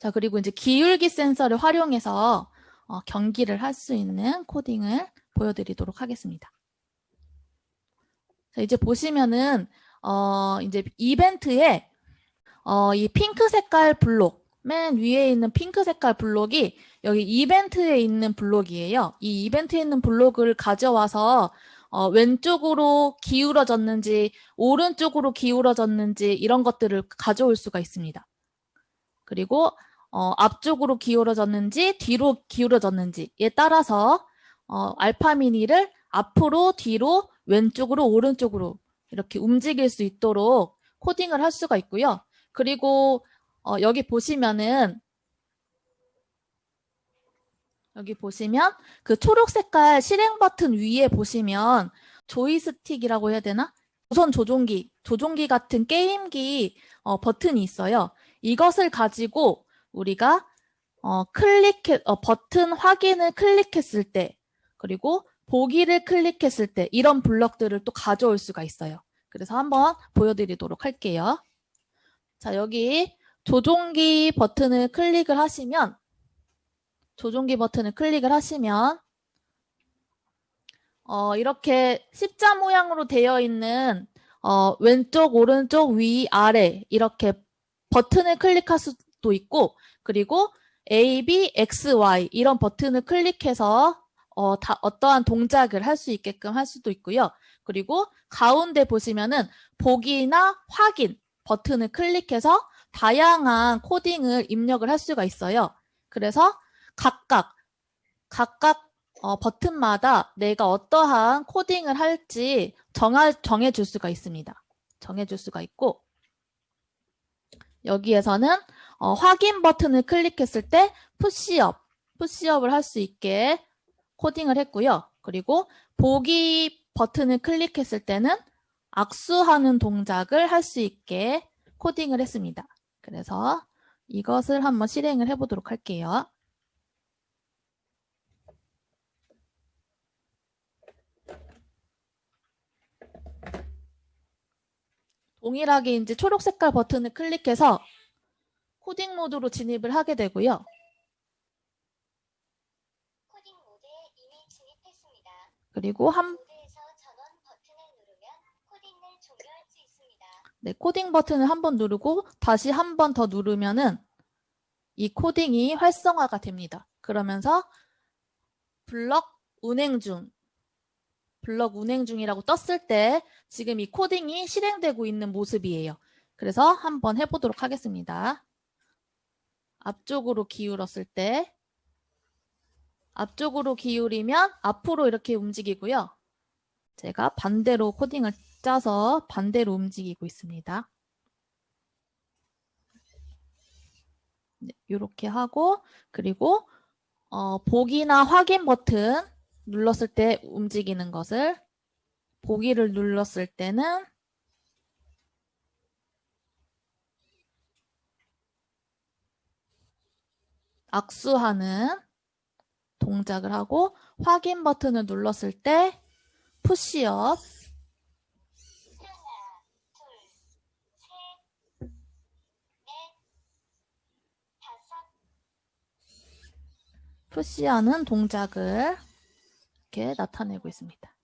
자, 그리고 이제 기울기 센서를 활용해서 어, 경기를 할 수 있는 코딩을 보여드리도록 하겠습니다. 자, 이제 보시면은 어, 이제 이벤트에 어, 이 핑크 색깔 블록 맨 위에 있는 핑크 색깔 블록이 여기 이벤트에 있는 블록이에요. 이 이벤트에 있는 블록을 가져와서 어, 왼쪽으로 기울어졌는지 오른쪽으로 기울어졌는지 이런 것들을 가져올 수가 있습니다. 그리고 어, 앞쪽으로 기울어졌는지 뒤로 기울어졌는지에 따라서 어, 알파 미니를 앞으로 뒤로 왼쪽으로 오른쪽으로 이렇게 움직일 수 있도록 코딩을 할 수가 있고요. 그리고 어, 여기 보시면은 여기 보시면 그 초록 색깔 실행 버튼 위에 보시면 조이스틱이라고 해야 되나? 우선 조종기, 조종기 같은 게임기 어, 버튼이 있어요. 이것을 가지고 우리가 어, 클릭해 어, 버튼 확인을 클릭했을 때 그리고 보기를 클릭했을 때 이런 블럭들을 또 가져올 수가 있어요. 그래서 한번 보여드리도록 할게요. 자 여기 조종기 버튼을 클릭을 하시면 조종기 버튼을 클릭을 하시면 어, 이렇게 십자 모양으로 되어 있는 어, 왼쪽, 오른쪽, 위, 아래 이렇게 버튼을 클릭할 수 도 있고 그리고 A, B, X, Y 이런 버튼을 클릭해서 어, 다, 어떠한 동작을 할 수 있게끔 할 수도 있고요. 그리고 가운데 보시면은 보기나 확인 버튼을 클릭해서 다양한 코딩을 입력을 할 수가 있어요. 그래서 각각 각각 어, 버튼마다 내가 어떠한 코딩을 할지 정할, 정해줄 수가 있습니다. 정해줄 수가 있고 여기에서는 어, 확인 버튼을 클릭했을 때 푸시업, 푸시업을 할 수 있게 코딩을 했고요. 그리고 보기 버튼을 클릭했을 때는 악수하는 동작을 할 수 있게 코딩을 했습니다. 그래서 이것을 한번 실행을 해보도록 할게요. 동일하게 이제 초록 색깔 버튼을 클릭해서 코딩 모드로 진입을 하게 되고요. 코딩 모드에 이미 진입했습니다. 그리고 한. 네, 코딩 버튼을 한 번 누르고 다시 한 번 더 누르면은 이 코딩이 활성화가 됩니다. 그러면서 블럭 운행 중, 블럭 운행 중이라고 떴을 때 지금 이 코딩이 실행되고 있는 모습이에요. 그래서 한번 해보도록 하겠습니다. 앞쪽으로 기울었을 때 앞쪽으로 기울이면 앞으로 이렇게 움직이고요. 제가 반대로 코딩을 짜서 반대로 움직이고 있습니다. 네, 이렇게 하고 그리고 어, 보기나 확인 버튼 눌렀을 때 움직이는 것을 보기를 눌렀을 때는 악수하는 동작을 하고 확인 버튼을 눌렀을 때 푸시업 푸시하는 동작을 이렇게 나타내고 있습니다.